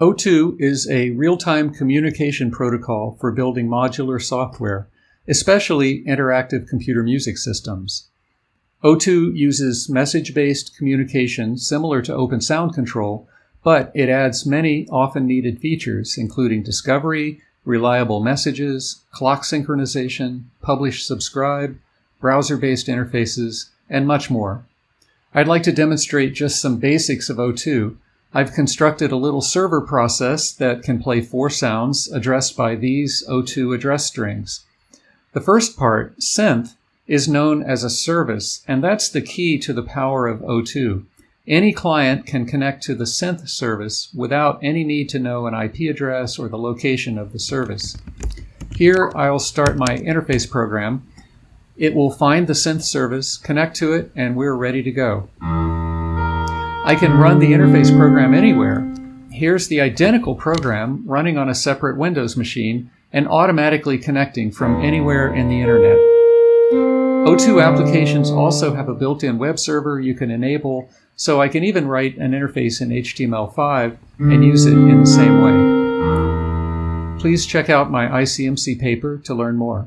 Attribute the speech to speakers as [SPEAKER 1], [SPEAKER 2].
[SPEAKER 1] O2 is a real-time communication protocol for building modular software, especially interactive computer music systems. O2 uses message-based communication similar to Open Sound Control, but it adds many often needed features, including discovery, reliable messages, clock synchronization, publish subscribe, browser-based interfaces, and much more. I'd like to demonstrate just some basics of O2. I've constructed a little server process that can play four sounds addressed by these O2 address strings. The first part, synth, is known as a service, and that's the key to the power of O2. Any client can connect to the synth service without any need to know an IP address or the location of the service. Here I'll start my interface program. It will find the synth service, connect to it, and we're ready to go. I can run the interface program anywhere. Here's the identical program running on a separate Windows machine and automatically connecting from anywhere in the internet. O2 applications also have a built-in web server you can enable, so I can even write an interface in HTML5 and use it in the same way. Please check out my ICMC paper to learn more.